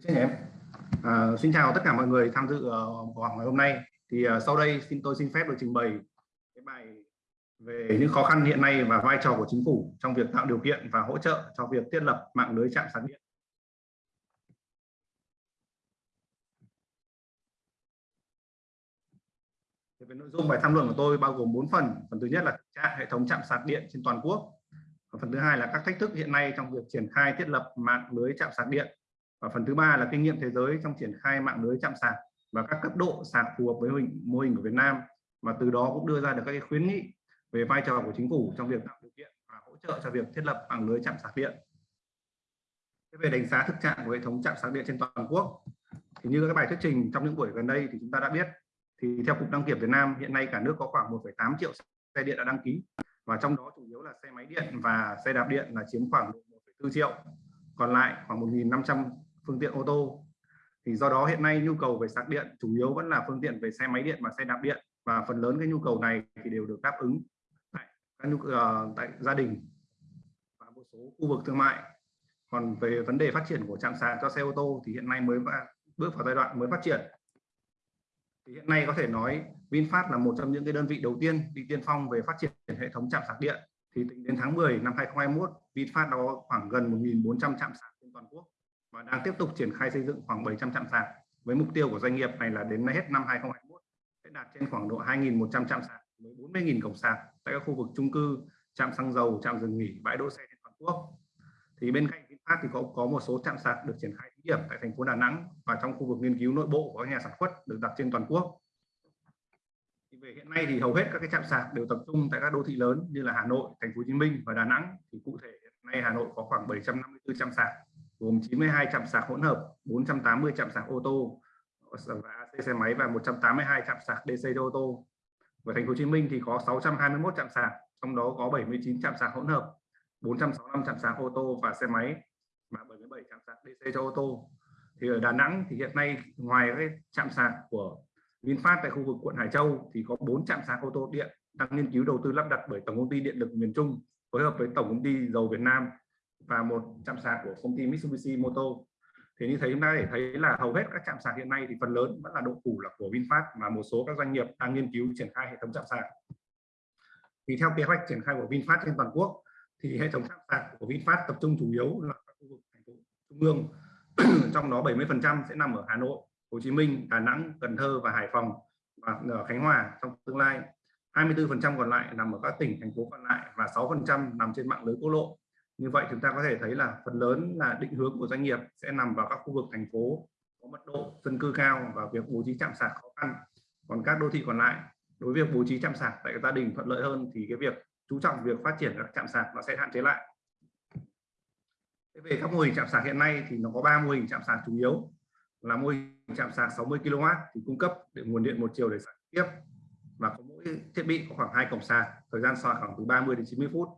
Xin em. À, xin chào tất cả mọi người tham dự uh, họp ngày hôm nay. Thì uh, sau đây xin tôi xin phép được trình bày cái bài về những khó khăn hiện nay và vai trò của chính phủ trong việc tạo điều kiện và hỗ trợ cho việc thiết lập mạng lưới trạm sạc điện. Về nội dung bài tham luận của tôi bao gồm 4 phần. Phần thứ nhất là trạng hệ thống trạm sạc điện trên toàn quốc. Và phần thứ hai là các thách thức hiện nay trong việc triển khai thiết lập mạng lưới trạm sạc điện và phần thứ ba là kinh nghiệm thế giới trong triển khai mạng lưới chạm sạc và các cấp độ sạc phù hợp với mô hình, mô hình của Việt Nam và từ đó cũng đưa ra được các cái khuyến nghị về vai trò của chính phủ trong việc tạo điều kiện và hỗ trợ cho việc thiết lập mạng lưới chạm sạc điện. về đánh giá thực trạng của hệ thống chạm sạc điện trên toàn quốc thì như các bài thuyết trình trong những buổi gần đây thì chúng ta đã biết thì theo cục đăng kiểm Việt Nam hiện nay cả nước có khoảng 1,8 triệu xe điện đã đăng ký và trong đó chủ yếu là xe máy điện và xe đạp điện là chiếm khoảng 1,4 triệu còn lại khoảng 1.500 phương tiện ô tô. Thì do đó hiện nay nhu cầu về sạc điện chủ yếu vẫn là phương tiện về xe máy điện và xe đạp điện. Và phần lớn cái nhu cầu này thì đều được đáp ứng tại các nhu uh, tại gia đình và một số khu vực thương mại. Còn về vấn đề phát triển của trạm sạc cho xe ô tô thì hiện nay mới bước vào giai đoạn mới phát triển. Thì hiện nay có thể nói VinFast là một trong những cái đơn vị đầu tiên đi tiên phong về phát triển hệ thống trạm sạc điện. Thì tính đến tháng 10 năm 2021 VinFast đã có khoảng gần 1.400 trạm sạc trên toàn quốc và đang tiếp tục triển khai xây dựng khoảng 700 trạm sạc với mục tiêu của doanh nghiệp này là đến hết năm 2021 sẽ đạt trên khoảng độ 2.100 trạm sạc với 40.000 cổng sạc tại các khu vực chung cư, trạm xăng dầu, trạm dừng nghỉ, bãi đỗ xe trên toàn quốc. Thì bên cạnh VinFast thì có có một số trạm sạc được triển khai thí điểm tại thành phố Đà Nẵng và trong khu vực nghiên cứu nội bộ của nhà sản xuất được đặt trên toàn quốc. Thì về hiện nay thì hầu hết các cái trạm sạc đều tập trung tại các đô thị lớn như là Hà Nội, Thành phố Hồ Chí Minh và Đà Nẵng. Thì cụ thể hiện nay Hà Nội có khoảng 754 trạm sạc gồm 92 trạm sạc hỗn hợp, 480 trạm sạc ô tô và AC xe máy và 182 trạm sạc DC cho ô tô. Ở thành phố Hồ Chí Minh thì có 621 trạm sạc, trong đó có 79 trạm sạc hỗn hợp, 465 trạm sạc ô tô và xe máy và 77 trạm sạc DC cho ô tô. Thì ở Đà Nẵng thì hiện nay ngoài cái trạm sạc của VinFast tại khu vực quận Hải Châu thì có 4 trạm sạc ô tô điện đang nghiên cứu đầu tư lắp đặt bởi Tổng công ty Điện lực miền Trung phối hợp với Tổng công ty Dầu Việt Nam và một trạm sạc của công ty Mitsubishi Moto thì như thế chúng ta để thấy là hầu hết các trạm sạc hiện nay thì phần lớn vẫn là độ phủ là của VinFast mà một số các doanh nghiệp đang nghiên cứu triển khai hệ thống trạm sạc. Thì theo kế hoạch triển khai của VinFast trên toàn quốc thì hệ thống trạm sạc của VinFast tập trung chủ yếu là các khu vực thành phố trung ương. Trong đó 70 phần trăm sẽ nằm ở Hà Nội, Hồ Chí Minh, Đà Nẵng, Cần Thơ và Hải Phòng và ở Khánh Hòa trong tương lai. 24 phần trăm còn lại nằm ở các tỉnh thành phố còn lại và 6 phần trăm nằm trên mạng lưới quốc lộ như vậy chúng ta có thể thấy là phần lớn là định hướng của doanh nghiệp sẽ nằm vào các khu vực thành phố có mật độ dân cư cao và việc bố trí trạm sạc khó khăn. Còn các đô thị còn lại, đối với việc bố trí trạm sạc tại gia đình thuận lợi hơn thì cái việc chú trọng việc phát triển các trạm sạc nó sẽ hạn chế lại. Về các mô hình trạm sạc hiện nay thì nó có ba mô hình trạm sạc chủ yếu. Là mô hình trạm sạc 60 kW thì cung cấp để nguồn điện một chiều để sạc tiếp. Và có mỗi thiết bị có khoảng hai cổng sạc, thời gian sạc khoảng từ 30 đến 90 phút.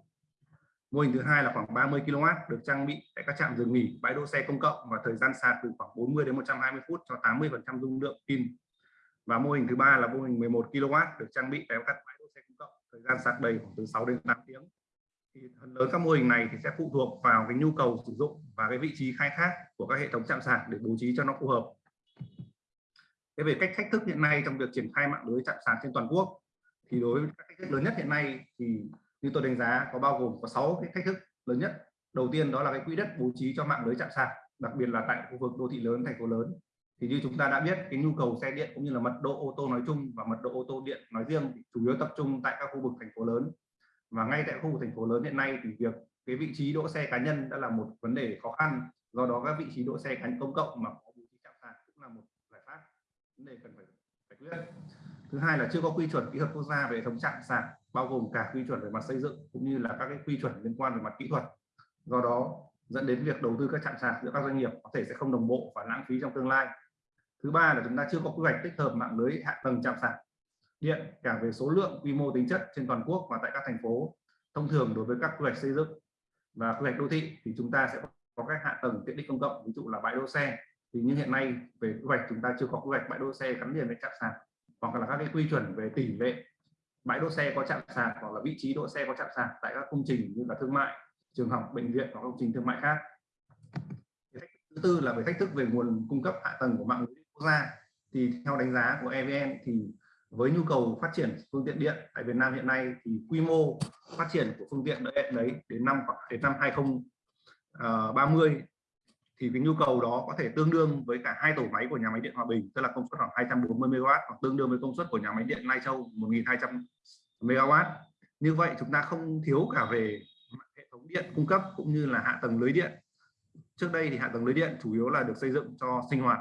Mô hình thứ hai là khoảng 30 kW được trang bị tại các trạm dừng nghỉ, bãi đỗ xe công cộng và thời gian sạc từ khoảng 40 đến 120 phút cho 80% dung lượng pin. Và mô hình thứ ba là mô hình 11 kW được trang bị tại các bãi đỗ xe công cộng, thời gian sạc đầy khoảng từ 6 đến 8 tiếng. Thì phần lớn các mô hình này thì sẽ phụ thuộc vào cái nhu cầu sử dụng và cái vị trí khai thác của các hệ thống trạm sạc để bố trí cho nó phù hợp. Thế về cách thách thức hiện nay trong việc triển khai mạng lưới trạm sạc trên toàn quốc thì đối với các thách thức lớn nhất hiện nay thì như tôi đánh giá có bao gồm có 6 cái thách thức lớn nhất. Đầu tiên đó là cái quỹ đất bố trí cho mạng lưới chạm sạc, đặc biệt là tại khu vực đô thị lớn, thành phố lớn. Thì như chúng ta đã biết, cái nhu cầu xe điện cũng như là mật độ ô tô nói chung và mật độ ô tô điện nói riêng thì chủ yếu tập trung tại các khu vực thành phố lớn. Và ngay tại khu vực thành phố lớn hiện nay thì việc cái vị trí đỗ xe cá nhân đã là một vấn đề khó khăn. Do đó các vị trí đỗ xe cá nhân công cộng mà có bố trí chạm sạc cũng là một giải pháp, vấn đề cần phải giải quyết. Thứ hai là chưa có quy chuẩn kỹ thuật quốc gia về hệ thống chạm sạc bao gồm cả quy chuẩn về mặt xây dựng cũng như là các cái quy chuẩn liên quan về mặt kỹ thuật. Do đó dẫn đến việc đầu tư các trạm sạc giữa các doanh nghiệp có thể sẽ không đồng bộ và lãng phí trong tương lai. Thứ ba là chúng ta chưa có quy hoạch tích hợp mạng lưới hạ tầng trạm sạc điện cả về số lượng, quy mô, tính chất trên toàn quốc và tại các thành phố. Thông thường đối với các quy hoạch xây dựng và quy hoạch đô thị thì chúng ta sẽ có các hạ tầng tiện ích công cộng, ví dụ là bãi đỗ xe. Thì như hiện nay về quy hoạch chúng ta chưa có quy hoạch bãi đỗ xe gắn liền với trạm sạc hoặc là các cái quy chuẩn về tỷ lệ bãi đỗ xe có chạm sạc hoặc là vị trí đỗ xe có chạm sạc tại các công trình như là thương mại, trường học, bệnh viện hoặc công trình thương mại khác. Thứ tư là về thách thức về nguồn cung cấp hạ tầng của mạng lưới quốc gia. Thì theo đánh giá của EVN thì với nhu cầu phát triển phương tiện điện tại Việt Nam hiện nay thì quy mô phát triển của phương tiện điện đấy đến năm đến năm 2030 thì cái nhu cầu đó có thể tương đương với cả hai tổ máy của nhà máy điện Hòa Bình, tức là công suất khoảng 240 MW hoặc tương đương với công suất của nhà máy điện Lai Châu 1200 MW như vậy chúng ta không thiếu cả về hệ thống điện cung cấp cũng như là hạ tầng lưới điện. Trước đây thì hạ tầng lưới điện chủ yếu là được xây dựng cho sinh hoạt.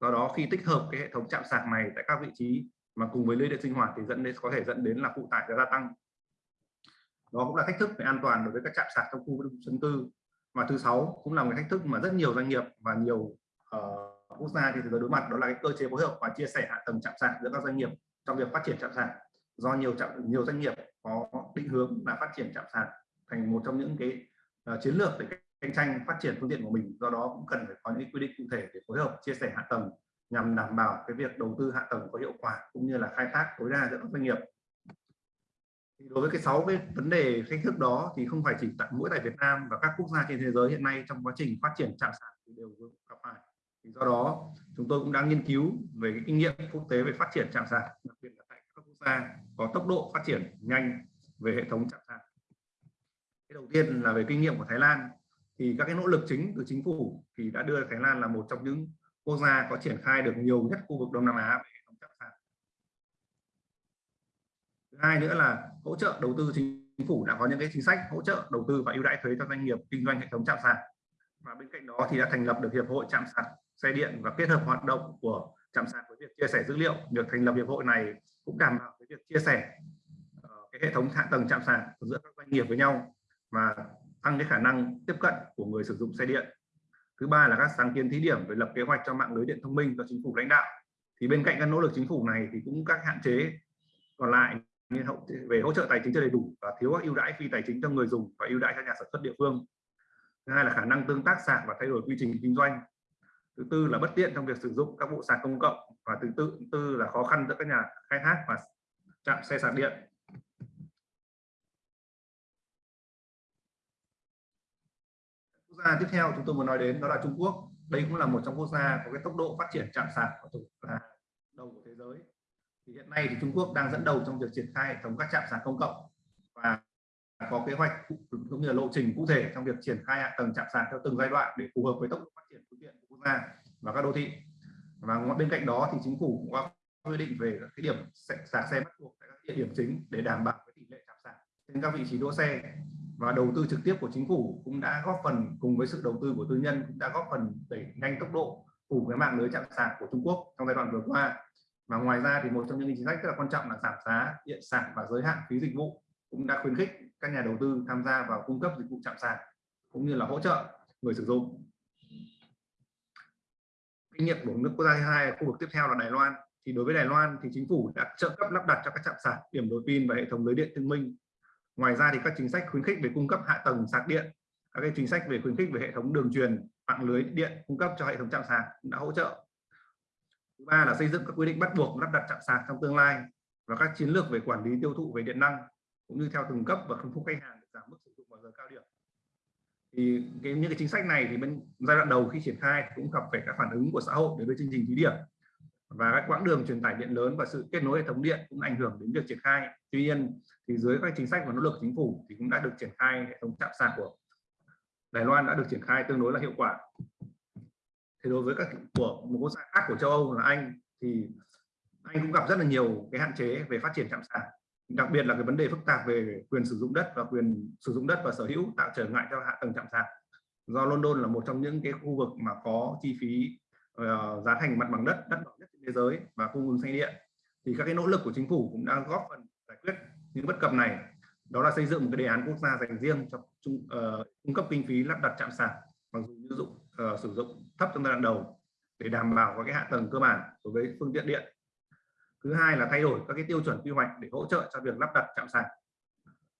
Do đó khi tích hợp cái hệ thống chạm sạc này tại các vị trí mà cùng với lưới điện sinh hoạt thì dẫn đến, có thể dẫn đến là phụ tải gia tăng. Đó cũng là thách thức về an toàn đối với các trạm sạc trong khu dân cư và thứ sáu cũng là một thách thức mà rất nhiều doanh nghiệp và nhiều uh, quốc gia thì đối mặt đó là cái cơ chế phối hợp và chia sẻ hạ tầng chạm sạc giữa các doanh nghiệp trong việc phát triển chạm sạc. Do nhiều chạm nhiều doanh nghiệp có định hướng là phát triển chạm sạc thành một trong những cái uh, chiến lược để cạnh tranh phát triển phương tiện của mình. Do đó cũng cần phải có những quy định cụ thể để phối hợp chia sẻ hạ tầng nhằm đảm bảo cái việc đầu tư hạ tầng có hiệu quả cũng như là khai thác tối đa giữa các doanh nghiệp đối với cái sáu cái vấn đề thách thức đó thì không phải chỉ tại mỗi tại Việt Nam và các quốc gia trên thế giới hiện nay trong quá trình phát triển chạm sạc thì đều gặp phải. Thì do đó, chúng tôi cũng đang nghiên cứu về cái kinh nghiệm quốc tế về phát triển chạm sạc, đặc biệt là tại các quốc gia có tốc độ phát triển nhanh về hệ thống chạm sạc. Cái đầu tiên là về kinh nghiệm của Thái Lan. Thì các cái nỗ lực chính từ chính phủ thì đã đưa Thái Lan là một trong những quốc gia có triển khai được nhiều nhất khu vực Đông Nam Á về hệ thống chạm sạc. Thứ hai nữa là hỗ trợ đầu tư chính phủ đã có những cái chính sách hỗ trợ đầu tư và ưu đãi thuế cho doanh nghiệp kinh doanh hệ thống chạm sạc. Và bên cạnh đó thì đã thành lập được hiệp hội chạm sạc xe điện và kết hợp hoạt động của chạm sạc với việc chia sẻ dữ liệu. Việc thành lập hiệp hội này cũng đảm bảo cái việc chia sẻ ờ, cái hệ thống hạ tầng chạm sạc giữa các doanh nghiệp với nhau và tăng cái khả năng tiếp cận của người sử dụng xe điện thứ ba là các sáng kiến thí điểm về lập kế hoạch cho mạng lưới điện thông minh do chính phủ lãnh đạo thì bên cạnh các nỗ lực chính phủ này thì cũng các hạn chế còn lại như hậu về hỗ trợ tài chính chưa đầy đủ và thiếu các ưu đãi phi tài chính cho người dùng và ưu đãi cho nhà sản xuất địa phương. Thứ hai là khả năng tương tác sạc và thay đổi quy trình kinh doanh. Thứ tư là bất tiện trong việc sử dụng các bộ sạc công cộng. Và thứ tư, tư là khó khăn giữa các nhà khai thác và trạm xe sạc điện. Quốc gia tiếp theo chúng tôi muốn nói đến đó là Trung Quốc. Đây cũng là một trong quốc gia có cái tốc độ phát triển chạm sạc và là đầu của thế giới thì hiện nay thì Trung Quốc đang dẫn đầu trong việc triển khai hệ thống các trạm sạc công cộng và có kế hoạch cũng như là lộ trình cụ thể trong việc triển khai hạ tầng chạm sạc theo từng giai đoạn để phù hợp với tốc độ phát triển phương tiện của quốc gia và các đô thị. Và bên cạnh đó thì chính phủ cũng có quy định về cái điểm sạc xe bắt buộc tại các địa điểm chính để đảm bảo cái tỷ lệ chạm sạc trên các vị trí đỗ xe. Và đầu tư trực tiếp của chính phủ cũng đã góp phần cùng với sự đầu tư của tư nhân cũng đã góp phần đẩy nhanh tốc độ phủ cái mạng lưới chạm sạc của Trung Quốc trong giai đoạn vừa qua và ngoài ra thì một trong những chính sách rất là quan trọng là giảm giá điện sạc và giới hạn phí dịch vụ cũng đã khuyến khích các nhà đầu tư tham gia vào cung cấp dịch vụ chạm sạc cũng như là hỗ trợ người sử dụng. Kinh nghiệm của nước quốc gia thứ hai khu vực tiếp theo là Đài Loan. Thì đối với Đài Loan thì chính phủ đã trợ cấp lắp đặt cho các trạm sạc, điểm đổi pin và hệ thống lưới điện thông minh. Ngoài ra thì các chính sách khuyến khích về cung cấp hạ tầng sạc điện, các cái chính sách về khuyến khích về hệ thống đường truyền, mạng lưới điện cung cấp cho hệ thống trạm sạc đã hỗ trợ thứ ba là xây dựng các quy định bắt buộc lắp đặt trạm sạc trong tương lai và các chiến lược về quản lý tiêu thụ về điện năng cũng như theo từng cấp và phân khúc khách hàng để giảm mức sử dụng vào giờ cao điểm. Thì cái, những cái chính sách này thì bên giai đoạn đầu khi triển khai cũng gặp phải các phản ứng của xã hội đối với chương trình thí điểm. Và các quãng đường truyền tải điện lớn và sự kết nối hệ thống điện cũng ảnh hưởng đến việc triển khai. Tuy nhiên thì dưới các chính sách và nỗ lực chính phủ thì cũng đã được triển khai hệ thống chạm sạc của Đài Loan đã được triển khai tương đối là hiệu quả thì đối với các của một quốc gia khác của châu Âu là Anh thì anh cũng gặp rất là nhiều cái hạn chế về phát triển trạm sạc. Đặc biệt là cái vấn đề phức tạp về quyền sử dụng đất và quyền sử dụng đất và sở hữu tạo trở ngại cho hạ tầng trạm sạc. Do London là một trong những cái khu vực mà có chi phí uh, giá thành mặt bằng đất đắt đỏ nhất trên thế giới và cung ứng xanh điện. Thì các cái nỗ lực của chính phủ cũng đang góp phần giải quyết những bất cập này. Đó là xây dựng một cái đề án quốc gia dành riêng cho trung, uh, cung cấp kinh phí lắp đặt trạm sạc mặc dù dụng uh, sử dụng thấp trong giai đoạn đầu để đảm bảo các cái hạ tầng cơ bản đối với phương tiện điện. Thứ hai là thay đổi các cái tiêu chuẩn quy hoạch để hỗ trợ cho việc lắp đặt trạm sạc.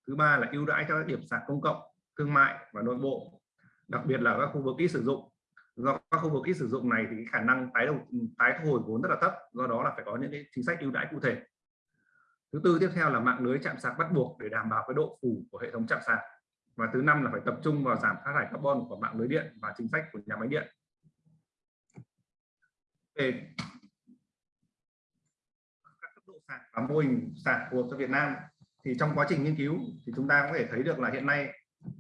Thứ ba là ưu đãi cho các điểm sạc công cộng, thương mại và nội bộ, đặc biệt là các khu vực ít sử dụng. Do các khu vực ít sử dụng này thì khả năng tái đầu, tái thu hồi vốn rất là thấp, do đó là phải có những cái chính sách ưu đãi cụ thể. Thứ tư tiếp theo là mạng lưới chạm sạc bắt buộc để đảm bảo cái độ phủ của hệ thống chạm sạc. Và thứ năm là phải tập trung vào giảm phát thải carbon của mạng lưới điện và chính sách của nhà máy điện về các cấp độ sạc và mô hình sạc phù hợp cho Việt Nam. Thì trong quá trình nghiên cứu thì chúng ta có thể thấy được là hiện nay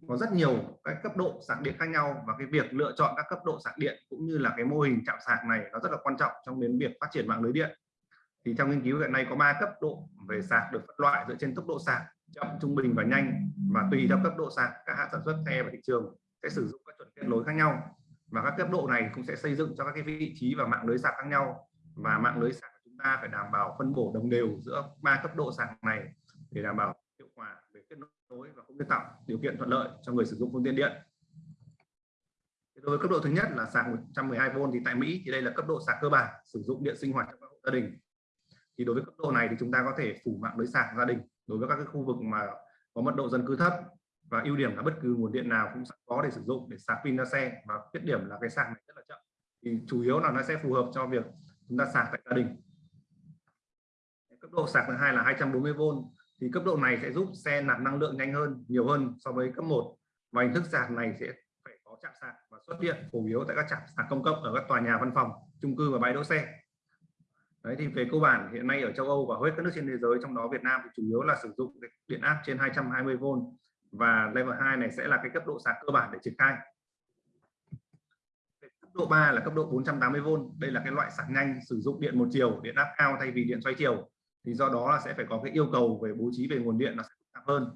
có rất nhiều các cấp độ sạc điện khác nhau và cái việc lựa chọn các cấp độ sạc điện cũng như là cái mô hình chạm sạc này nó rất là quan trọng trong đến việc phát triển mạng lưới điện. Thì trong nghiên cứu hiện nay có 3 cấp độ về sạc được phân loại dựa trên tốc độ sạc chậm, trung bình và nhanh và tùy theo cấp độ sạc, các hãng sản xuất, xe và thị trường sẽ sử dụng các chuẩn kết nối khác nhau và các cấp độ này cũng sẽ xây dựng cho các cái vị trí và mạng lưới sạc khác nhau. Và mạng lưới sạc của chúng ta phải đảm bảo phân bổ đồng đều giữa ba cấp độ sạc này để đảm bảo hiệu quả về kết nối và cũng như tạo điều kiện thuận lợi cho người sử dụng phương tiện điện. Đối với cấp độ thứ nhất là sạc 112V thì tại Mỹ thì đây là cấp độ sạc cơ bản, sử dụng điện sinh hoạt trong các hộ gia đình. Thì đối với cấp độ này thì chúng ta có thể phủ mạng lưới sạc gia đình đối với các cái khu vực mà có mật độ dân cư thấp và ưu điểm là bất cứ nguồn điện nào cũng có để sử dụng để sạc pin ra xe. Và khuyết điểm là cái sạc này rất là chậm. Thì chủ yếu là nó sẽ phù hợp cho việc chúng ta sạc tại gia đình. Cấp độ sạc thứ hai là 240V thì cấp độ này sẽ giúp xe nạp năng lượng nhanh hơn, nhiều hơn so với cấp 1 và hình thức sạc này sẽ phải có chạm sạc và xuất hiện phổ biến tại các trạm sạc công cộng ở các tòa nhà văn phòng, chung cư và bãi đỗ xe. Đấy, thì về cơ bản hiện nay ở châu Âu và hầu hết các nước trên thế giới, trong đó Việt Nam thì chủ yếu là sử dụng điện áp trên 220V và level 2 này sẽ là cái cấp độ sạc cơ bản để triển khai. Cấp độ 3 là cấp độ 480V. Đây là cái loại sạc nhanh sử dụng điện một chiều, điện áp cao thay vì điện xoay chiều. Thì do đó là sẽ phải có cái yêu cầu về bố trí về nguồn điện nó sẽ phức tạp hơn.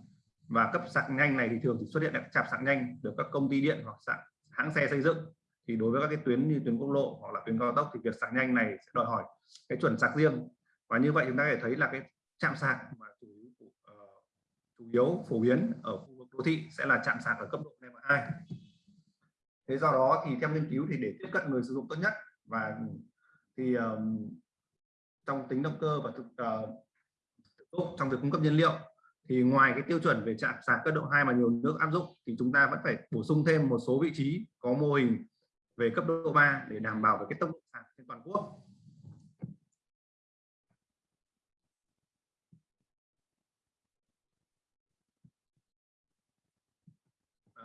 Và cấp sạc nhanh này thì thường thì xuất hiện các chạm sạc nhanh được các công ty điện hoặc sạc hãng xe xây dựng. Thì đối với các cái tuyến như tuyến quốc lộ hoặc là tuyến cao tốc thì việc sạc nhanh này sẽ đòi hỏi cái chuẩn sạc riêng. Và như vậy chúng ta có thể thấy là cái chạm sạc mà chủ yếu phổ biến ở khu vực đô thị sẽ là chạm sạc ở cấp độ level 2 thế do đó thì theo nghiên cứu thì để tiếp cận người sử dụng tốt nhất và thì um, trong tính động cơ và thực uh, trong việc cung cấp nhiên liệu thì ngoài cái tiêu chuẩn về chạm sạc cấp độ 2 mà nhiều nước áp dụng thì chúng ta vẫn phải bổ sung thêm một số vị trí có mô hình về cấp độ 3 để đảm bảo về cái tốc độ sạc trên toàn quốc.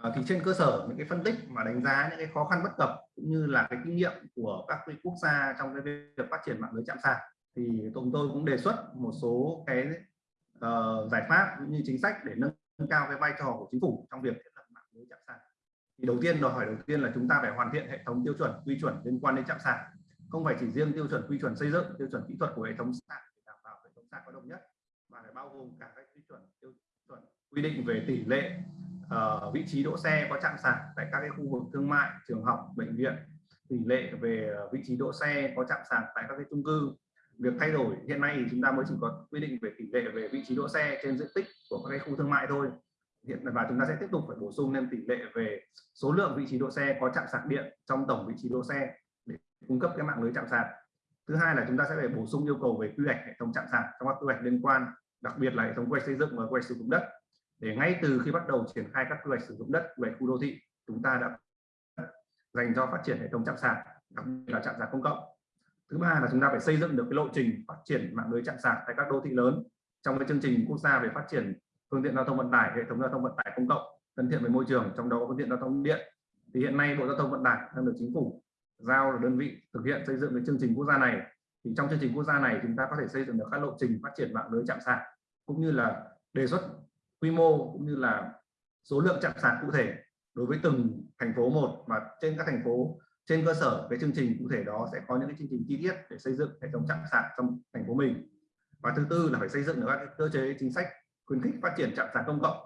À, thì trên cơ sở những cái phân tích mà đánh giá những cái khó khăn bất cập cũng như là cái kinh nghiệm của các cái quốc gia trong cái việc phát triển mạng lưới chạm sạc thì chúng tôi cũng đề xuất một số cái uh, giải pháp cũng như chính sách để nâng cao cái vai trò của chính phủ trong việc thiết lập mạng lưới chạm sạc. Thì đầu tiên đòi hỏi đầu tiên là chúng ta phải hoàn thiện hệ thống tiêu chuẩn quy chuẩn liên quan đến chạm sạc. Không phải chỉ riêng tiêu chuẩn quy chuẩn xây dựng tiêu chuẩn kỹ thuật của hệ thống sạc để đảm bảo hệ thống sạc có đồng nhất mà phải bao gồm cả các quy chuẩn tiêu chuẩn quy định về tỷ lệ uh, vị trí đỗ xe có chạm sạc tại các cái khu vực thương mại trường học bệnh viện. Tỷ lệ về ờ, vị trí đỗ xe có chạm sạc tại các cái chung cư. Việc thay đổi hiện nay thì chúng ta mới chỉ có quy định về tỷ lệ về vị trí đỗ xe trên diện tích của các cái khu thương mại thôi. Hiện và chúng ta sẽ tiếp tục phải bổ sung thêm tỷ lệ về số lượng vị trí đỗ xe có chạm sạc điện trong tổng vị trí đỗ xe để cung cấp cái mạng lưới chạm sạc. Thứ hai là chúng ta sẽ phải bổ sung yêu cầu về quy hoạch hệ thống chạm sạc trong các quy hoạch liên quan đặc biệt là hệ thống quy hoạch xây dựng và quy hoạch sử dụng đất để ngay từ khi bắt đầu triển khai các quy hoạch sử dụng đất quy hoạch khu đô thị, chúng ta đã dành cho phát triển hệ thống chạm sạc, đặc biệt là chạm sạc công cộng. Thứ ba là chúng ta phải xây dựng được cái lộ trình phát triển mạng lưới chạm sạc tại các đô thị lớn. Trong cái chương trình quốc gia về phát triển phương tiện giao thông vận tải, hệ thống giao thông vận tải công cộng, thân thiện với môi trường, trong đó có phương tiện giao thông điện, thì hiện nay bộ giao thông vận tải đang được chính phủ giao là đơn vị thực hiện xây dựng cái chương trình quốc gia này. Thì trong chương trình quốc gia này, chúng ta có thể xây dựng được các lộ trình phát triển mạng lưới chạm sạc, cũng như là đề xuất quy mô cũng như là số lượng chạm sạc cụ thể đối với từng thành phố một mà trên các thành phố trên cơ sở cái chương trình cụ thể đó sẽ có những cái chương trình chi tiết để xây dựng hệ thống chạm sạc trong thành phố mình. Và thứ tư là phải xây dựng được các cơ chế chính sách khuyến khích phát triển trạm sạc công cộng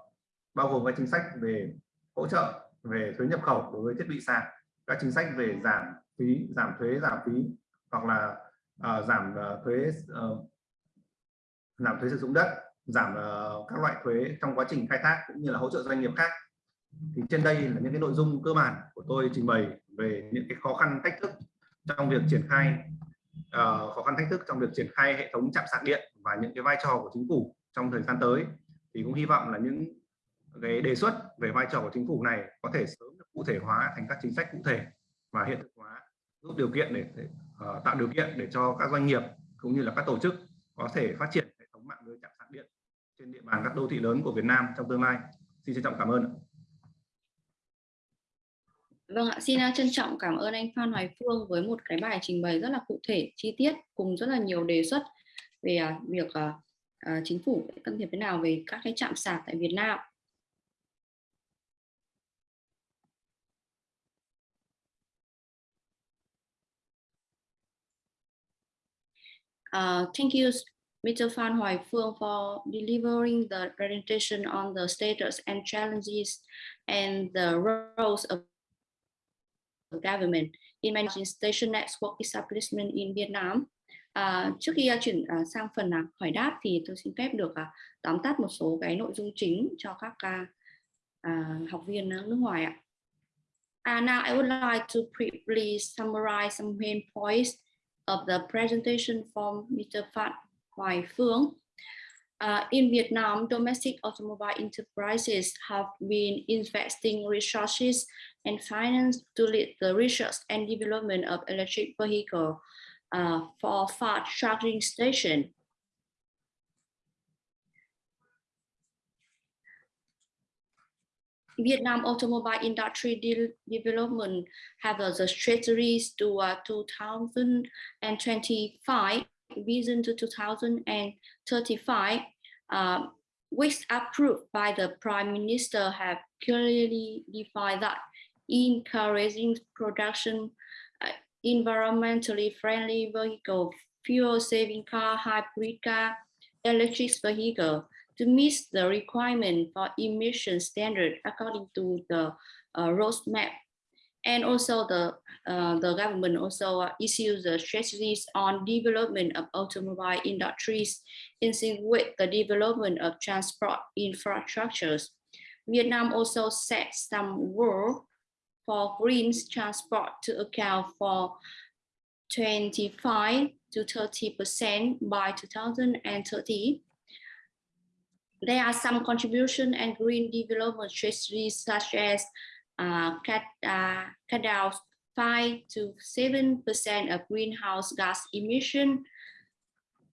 bao gồm các chính sách về hỗ trợ về thuế nhập khẩu đối với thiết bị sạc các chính sách về giảm phí giảm thuế giảm phí hoặc là uh, giảm uh, thuế uh, giảm thuế sử dụng đất giảm uh, các loại thuế trong quá trình khai thác cũng như là hỗ trợ doanh nghiệp khác. Thì trên đây là những cái nội dung cơ bản của tôi trình bày về những cái khó khăn thách thức trong việc triển khai uh, khó khăn thách thức trong việc triển khai hệ thống chạm sạc điện và những cái vai trò của chính phủ trong thời gian tới. Thì cũng hy vọng là những cái đề xuất về vai trò của chính phủ này có thể sớm được cụ thể hóa thành các chính sách cụ thể và hiện thực hóa giúp điều kiện để, để uh, tạo điều kiện để cho các doanh nghiệp cũng như là các tổ chức có thể phát triển hệ thống mạng lưới chạm trên địa bàn các đô thị lớn của Việt Nam trong tương lai. Xin trân trọng cảm ơn. Vâng ạ, xin à, trân trọng cảm ơn anh Phan Hoài Phương với một cái bài trình bày rất là cụ thể, chi tiết cùng rất là nhiều đề xuất về à, việc à, chính phủ can thiệp thế nào về các cái trạm sạc tại Việt Nam. Uh, thank you, Mr. Phan Hoài Phương, for delivering the presentation on the status and challenges and the roles of government in managing station network establishment in Vietnam. À, trước khi uh, chuyển uh, sang phần uh, hỏi đáp thì tôi xin phép được uh, tóm tắt một số cái nội dung chính cho các uh, uh, học viên uh, nước ngoài ạ. Uh, now I would like to briefly summarize some main points of the presentation from Mr. Phan Hoài Phương. Uh, in Vietnam, domestic automobile enterprises have been investing resources and finance to lead the research and development of electric vehicle uh, for fast charging station. Vietnam automobile industry de development have uh, the strategies to uh, 2025 vision to 2035 uh, which approved by the prime minister have clearly defined that encouraging production uh, environmentally friendly vehicle, fuel saving car, hybrid car, electric vehicle to meet the requirement for emission standard according to the uh, roadmap. And also the, uh, the government also uh, issues the strategies on development of automobile industries in sync with the development of transport infrastructures. Vietnam also set some goals for green transport to account for 25 to 30% by 2030. There are some contribution and green development strategies such as uh, cut, uh, cut down 5 to 7% of greenhouse gas emission.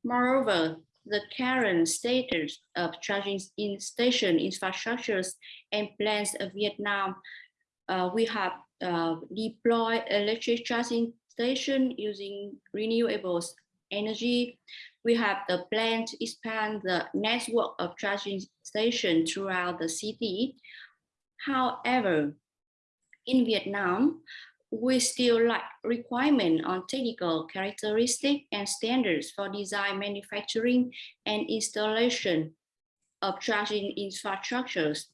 Moreover, the current status of charging in station infrastructures and plans of Vietnam uh, we have uh, deployed electric charging station using renewables energy. We have the plan to expand the network of charging stations throughout the city. However, in Vietnam, we still lack requirement on technical characteristics and standards for design, manufacturing, and installation of charging infrastructures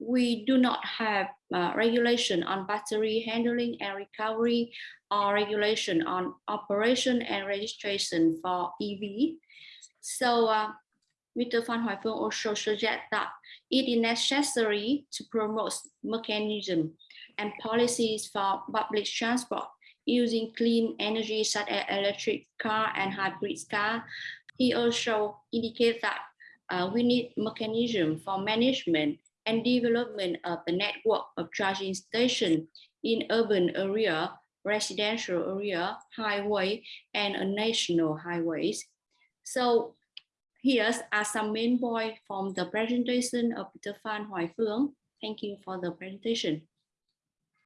we do not have uh, regulation on battery handling and recovery or regulation on operation and registration for EV. So uh, Mr. Hoài Phương also suggests that it is necessary to promote mechanism and policies for public transport using clean energy such as electric car and hybrid car. He also indicates that uh, we need mechanism for management and development of the network of charging stations in urban area, residential area, highway, and national highways. So here are some main points from the presentation of Peter Phan Hoài Phương. Thank you for the presentation.